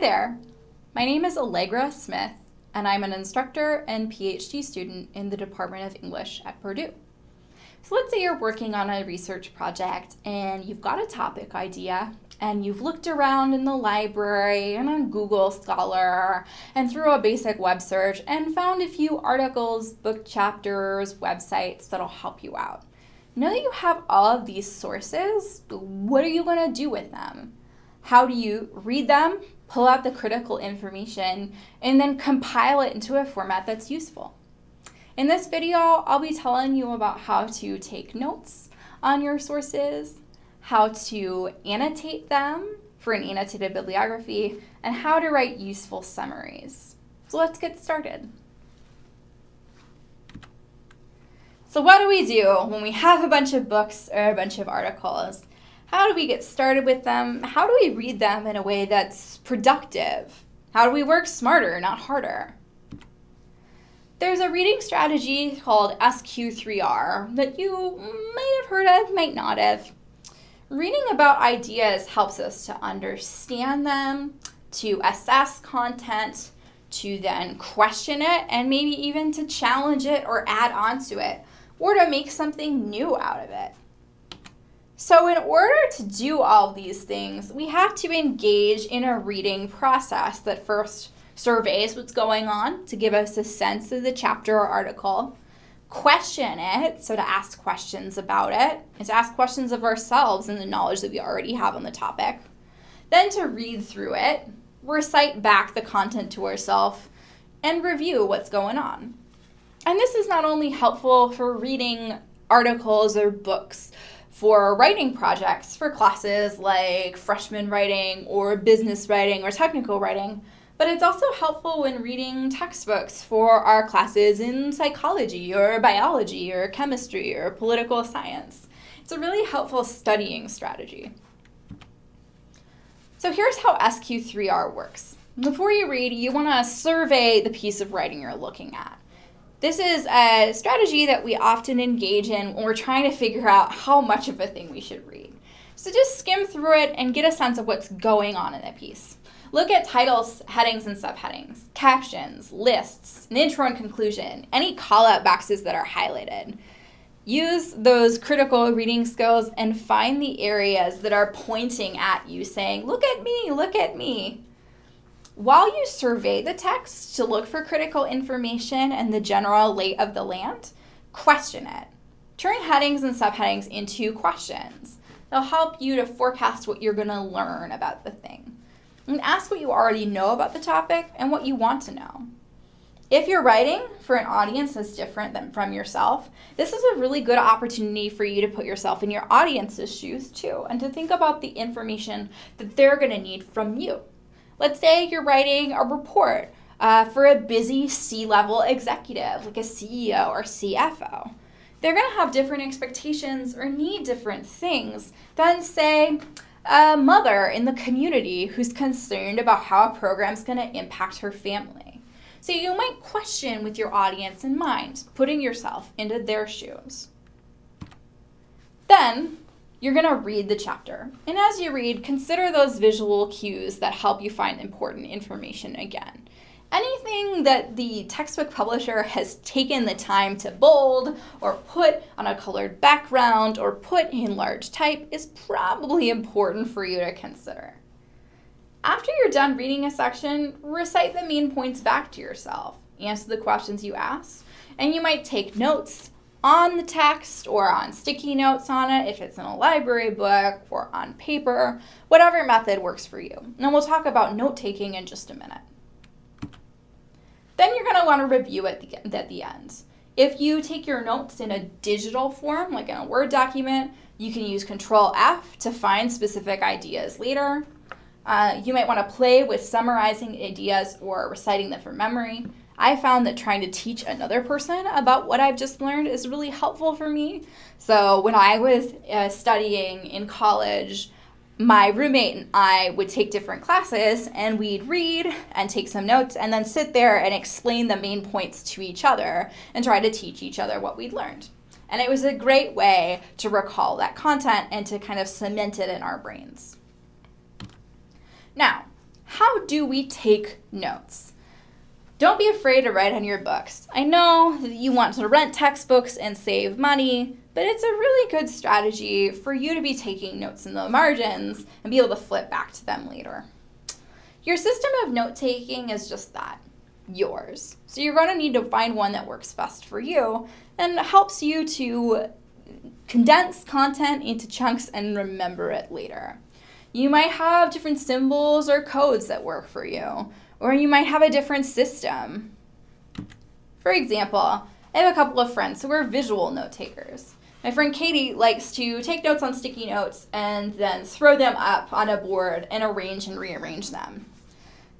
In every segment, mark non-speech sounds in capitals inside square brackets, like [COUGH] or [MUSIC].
there, my name is Allegra Smith, and I'm an instructor and PhD student in the Department of English at Purdue. So let's say you're working on a research project and you've got a topic idea and you've looked around in the library and on Google Scholar and through a basic web search and found a few articles, book chapters, websites that'll help you out. Now that you have all of these sources, what are you going to do with them? How do you read them, pull out the critical information, and then compile it into a format that's useful? In this video, I'll be telling you about how to take notes on your sources, how to annotate them for an annotated bibliography, and how to write useful summaries. So let's get started. So what do we do when we have a bunch of books or a bunch of articles? How do we get started with them? How do we read them in a way that's productive? How do we work smarter, not harder? There's a reading strategy called SQ3R that you might have heard of, might not have. Reading about ideas helps us to understand them, to assess content, to then question it, and maybe even to challenge it or add on to it, or to make something new out of it. So in order to do all these things, we have to engage in a reading process that first surveys what's going on to give us a sense of the chapter or article, question it, so to ask questions about it, and to ask questions of ourselves and the knowledge that we already have on the topic. Then to read through it, recite back the content to ourselves, and review what's going on. And this is not only helpful for reading articles or books for writing projects for classes like freshman writing or business writing or technical writing, but it's also helpful when reading textbooks for our classes in psychology or biology or chemistry or political science. It's a really helpful studying strategy. So here's how SQ3R works. Before you read, you want to survey the piece of writing you're looking at. This is a strategy that we often engage in when we're trying to figure out how much of a thing we should read. So just skim through it and get a sense of what's going on in the piece. Look at titles, headings, and subheadings, captions, lists, an intro and conclusion, any call-out boxes that are highlighted. Use those critical reading skills and find the areas that are pointing at you saying, look at me, look at me. While you survey the text to look for critical information and the general lay of the land, question it. Turn headings and subheadings into questions. They'll help you to forecast what you're going to learn about the thing and ask what you already know about the topic and what you want to know. If you're writing for an audience that's different than from yourself, this is a really good opportunity for you to put yourself in your audience's shoes too and to think about the information that they're going to need from you. Let's say you're writing a report uh, for a busy C-level executive like a CEO or CFO. They're going to have different expectations or need different things than say a mother in the community who's concerned about how a program's going to impact her family. So you might question with your audience in mind, putting yourself into their shoes. Then you're going to read the chapter. And as you read, consider those visual cues that help you find important information again anything that the textbook publisher has taken the time to bold or put on a colored background or put in large type is probably important for you to consider. After you're done reading a section, recite the main points back to yourself. Answer the questions you ask, and you might take notes on the text or on sticky notes on it if it's in a library book or on paper, whatever method works for you. And we'll talk about note taking in just a minute. Then you're going to want to review it at the end. If you take your notes in a digital form, like in a Word document, you can use Control F to find specific ideas later. Uh, you might want to play with summarizing ideas or reciting them from memory. I found that trying to teach another person about what I've just learned is really helpful for me. So when I was uh, studying in college, my roommate and I would take different classes and we'd read and take some notes and then sit there and explain the main points to each other and try to teach each other what we'd learned. And it was a great way to recall that content and to kind of cement it in our brains. Now, how do we take notes? Don't be afraid to write on your books. I know that you want to rent textbooks and save money, but it's a really good strategy for you to be taking notes in the margins and be able to flip back to them later. Your system of note taking is just that yours. So you're going to need to find one that works best for you and helps you to condense content into chunks and remember it later. You might have different symbols or codes that work for you, or you might have a different system. For example, I have a couple of friends who are visual note takers. My friend Katie likes to take notes on sticky notes and then throw them up on a board and arrange and rearrange them.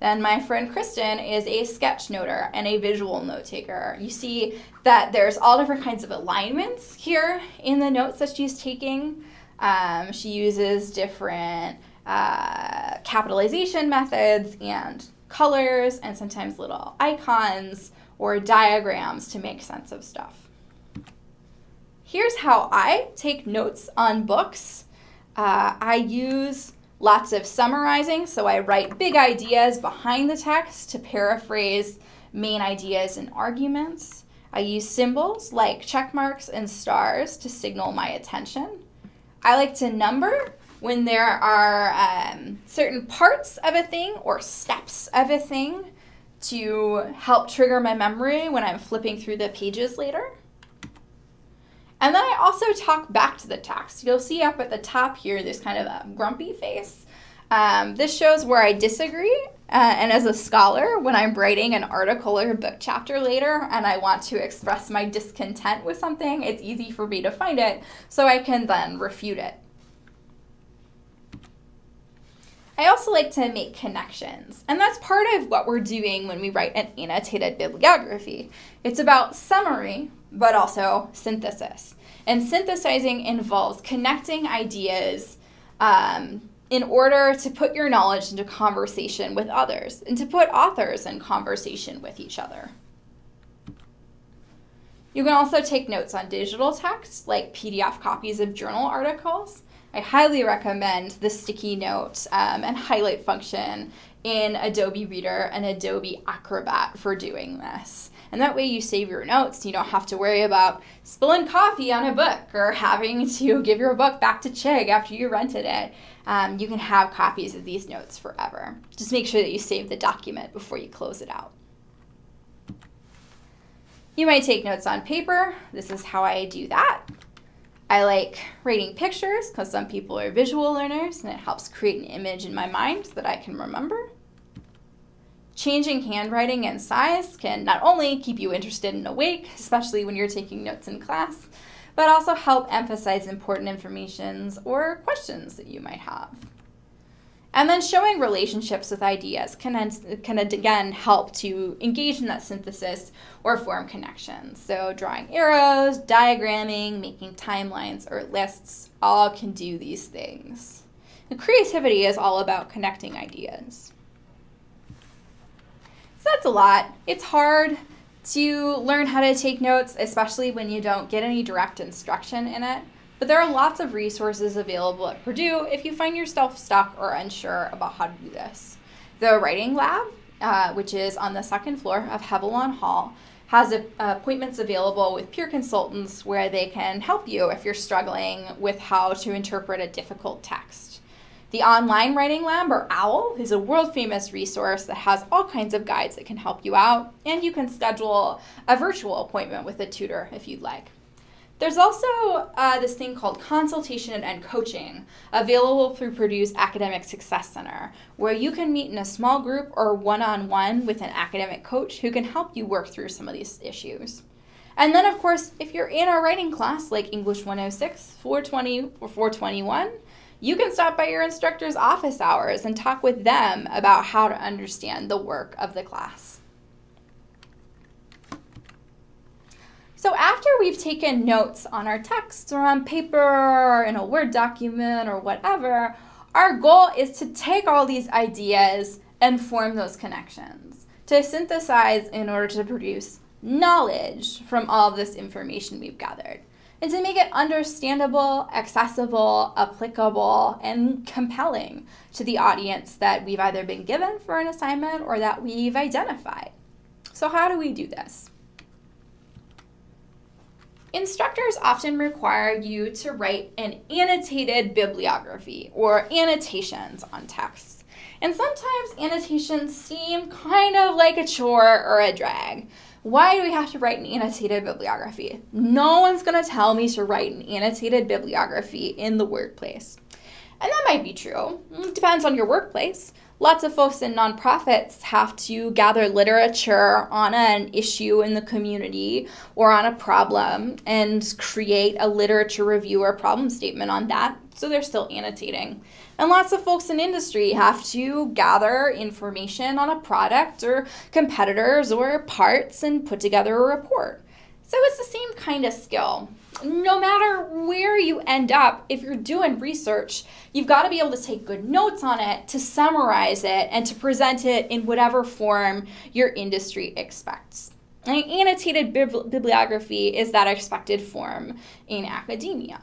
Then my friend Kristen is a sketch noter and a visual note taker. You see that there's all different kinds of alignments here in the notes that she's taking. Um, she uses different uh, capitalization methods and colors and sometimes little icons or diagrams to make sense of stuff. Here's how I take notes on books. Uh, I use lots of summarizing, so I write big ideas behind the text to paraphrase main ideas and arguments. I use symbols like check marks and stars to signal my attention. I like to number when there are um, certain parts of a thing or steps of a thing to help trigger my memory when I'm flipping through the pages later. And then I also talk back to the text. You'll see up at the top here, there's kind of a grumpy face. Um, this shows where I disagree. Uh, and as a scholar, when I'm writing an article or a book chapter later and I want to express my discontent with something, it's easy for me to find it so I can then refute it. I also like to make connections, and that's part of what we're doing when we write an annotated bibliography. It's about summary, but also synthesis. And synthesizing involves connecting ideas um, in order to put your knowledge into conversation with others and to put authors in conversation with each other. You can also take notes on digital text, like PDF copies of journal articles. I highly recommend the sticky note um, and highlight function in Adobe Reader and Adobe Acrobat for doing this. And that way you save your notes. You don't have to worry about spilling coffee on a book or having to [LAUGHS] give your book back to Chegg after you rented it. Um, you can have copies of these notes forever. Just make sure that you save the document before you close it out. You might take notes on paper. This is how I do that. I like writing pictures because some people are visual learners and it helps create an image in my mind that I can remember. Changing handwriting and size can not only keep you interested and awake, especially when you're taking notes in class, but also help emphasize important informations or questions that you might have. And then showing relationships with ideas can, can again help to engage in that synthesis or form connections. So drawing arrows, diagramming, making timelines or lists, all can do these things. And creativity is all about connecting ideas. So that's a lot. It's hard to learn how to take notes, especially when you don't get any direct instruction in it. But there are lots of resources available at Purdue if you find yourself stuck or unsure about how to do this. The Writing Lab, uh, which is on the second floor of Heavilon Hall, has a, appointments available with peer consultants where they can help you if you're struggling with how to interpret a difficult text. The Online Writing Lab, or OWL, is a world famous resource that has all kinds of guides that can help you out, and you can schedule a virtual appointment with a tutor if you'd like. There's also uh, this thing called consultation and coaching available through Purdue's Academic Success Center, where you can meet in a small group or one on one with an academic coach who can help you work through some of these issues. And then, of course, if you're in a writing class like English 106, 420, or 421, you can stop by your instructor's office hours and talk with them about how to understand the work of the class. So after we've taken notes on our text or on paper or in a Word document or whatever, our goal is to take all these ideas and form those connections, to synthesize in order to produce knowledge from all of this information we've gathered. and to make it understandable, accessible, applicable, and compelling to the audience that we've either been given for an assignment or that we've identified. So, how do we do this? Instructors often require you to write an annotated bibliography or annotations on texts. And sometimes annotations seem kind of like a chore or a drag. Why do we have to write an annotated bibliography? No one's going to tell me to write an annotated bibliography in the workplace. And that might be true. It depends on your workplace lots of folks in nonprofits have to gather literature on an issue in the community or on a problem and create a literature review or problem statement on that. So they're still annotating. And lots of folks in industry have to gather information on a product or competitors or parts and put together a report. So it's the same kind of skill no matter where you end up, if you're doing research, you've got to be able to take good notes on it, to summarize it, and to present it in whatever form your industry expects. An annotated bibliography is that expected form in academia.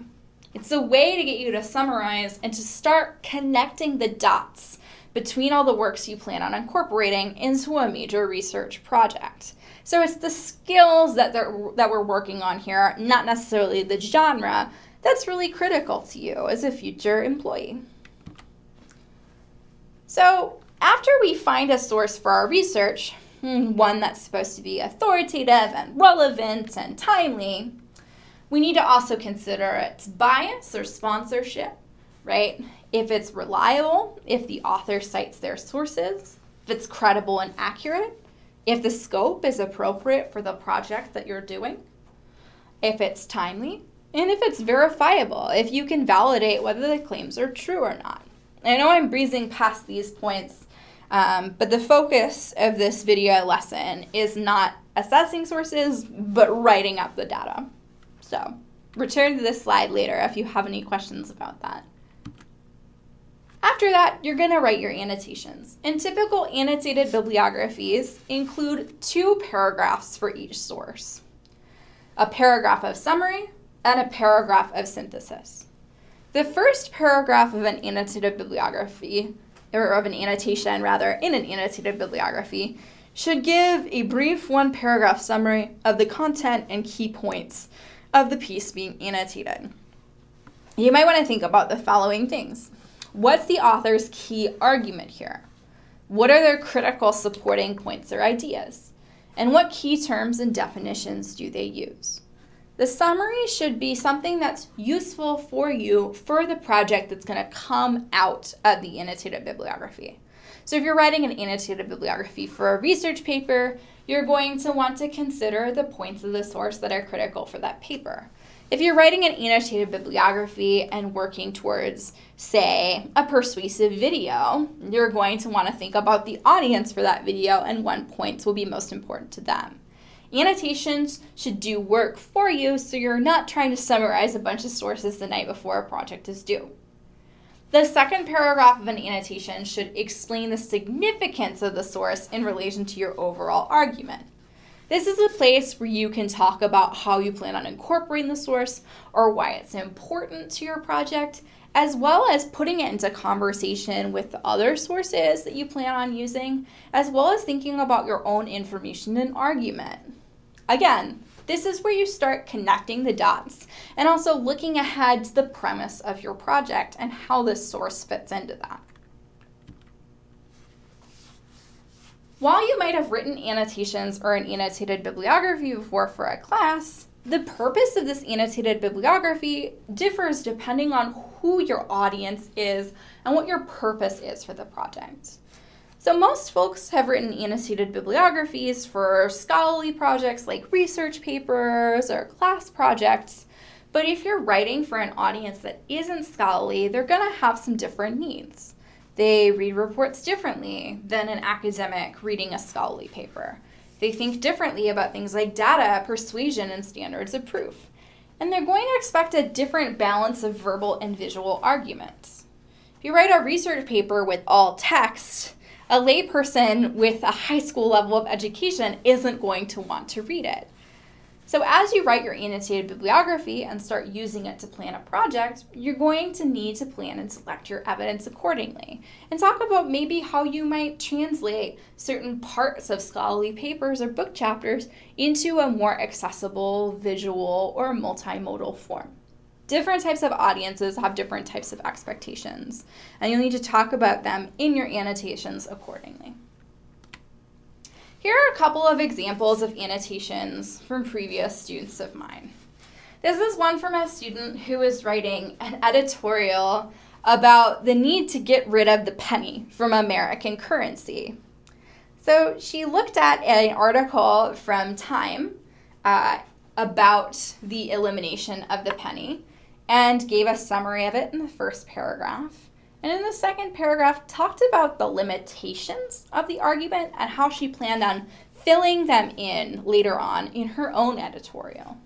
It's a way to get you to summarize and to start connecting the dots between all the works you plan on incorporating into a major research project. So it's the skills that, that we're working on here, not necessarily the genre, that's really critical to you as a future employee. So after we find a source for our research, hmm, one that's supposed to be authoritative and relevant and timely, we need to also consider its bias or sponsorship, right? If it's reliable, if the author cites their sources, if it's credible and accurate, if the scope is appropriate for the project that you're doing, if it's timely, and if it's verifiable, if you can validate whether the claims are true or not. I know I'm breezing past these points, um, but the focus of this video lesson is not assessing sources, but writing up the data. So return to this slide later if you have any questions about that. After that, you're going to write your annotations. And typical annotated bibliographies include two paragraphs for each source. A paragraph of summary and a paragraph of synthesis. The first paragraph of an annotated bibliography, or of an annotation rather, in an annotated bibliography, should give a brief one paragraph summary of the content and key points of the piece being annotated. You might want to think about the following things. What's the author's key argument here? What are their critical supporting points or ideas? And what key terms and definitions do they use? The summary should be something that's useful for you for the project that's going to come out of the annotated bibliography. So if you're writing an annotated bibliography for a research paper, you're going to want to consider the points of the source that are critical for that paper. If you're writing an annotated bibliography and working towards, say, a persuasive video, you're going to want to think about the audience for that video and what points will be most important to them. Annotations should do work for you so you're not trying to summarize a bunch of sources the night before a project is due. The second paragraph of an annotation should explain the significance of the source in relation to your overall argument. This is a place where you can talk about how you plan on incorporating the source or why it's important to your project, as well as putting it into conversation with other sources that you plan on using, as well as thinking about your own information and argument. Again, this is where you start connecting the dots and also looking ahead to the premise of your project and how this source fits into that. While you might have written annotations or an annotated bibliography before for a class, the purpose of this annotated bibliography differs depending on who your audience is and what your purpose is for the project. So most folks have written annotated bibliographies for scholarly projects like research papers or class projects, but if you're writing for an audience that isn't scholarly, they're gonna have some different needs. They read reports differently than an academic reading a scholarly paper. They think differently about things like data, persuasion, and standards of proof. And they're going to expect a different balance of verbal and visual arguments. If you write a research paper with all text, a layperson with a high school level of education isn't going to want to read it. So as you write your annotated bibliography and start using it to plan a project, you're going to need to plan and select your evidence accordingly. And talk about maybe how you might translate certain parts of scholarly papers or book chapters into a more accessible, visual, or multimodal form. Different types of audiences have different types of expectations, and you'll need to talk about them in your annotations accordingly. Here are a couple of examples of annotations from previous students of mine. This is one from a student who is writing an editorial about the need to get rid of the penny from American currency. So she looked at an article from Time uh, about the elimination of the penny and gave a summary of it in the first paragraph. And in the second paragraph, talked about the limitations of the argument and how she planned on filling them in later on in her own editorial.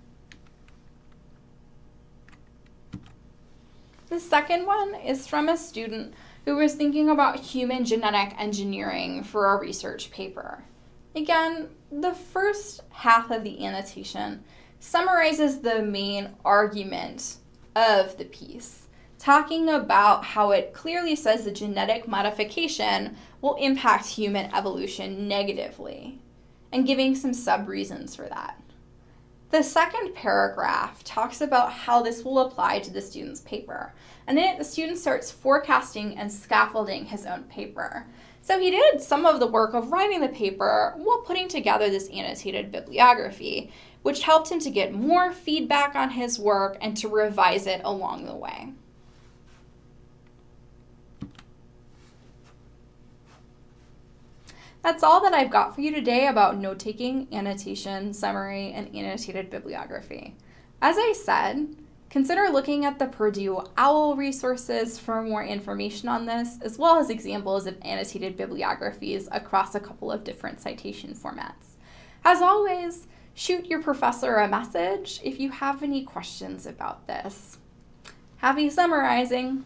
The second one is from a student who was thinking about human genetic engineering for a research paper. Again, the first half of the annotation summarizes the main argument of the piece talking about how it clearly says the genetic modification will impact human evolution negatively, and giving some sub reasons for that. The second paragraph talks about how this will apply to the student's paper. And in it, the student starts forecasting and scaffolding his own paper. So he did some of the work of writing the paper while putting together this annotated bibliography, which helped him to get more feedback on his work and to revise it along the way. That's all that I've got for you today about note taking, annotation, summary, and annotated bibliography. As I said, consider looking at the Purdue OWL resources for more information on this, as well as examples of annotated bibliographies across a couple of different citation formats. As always, shoot your professor a message if you have any questions about this. Happy summarizing!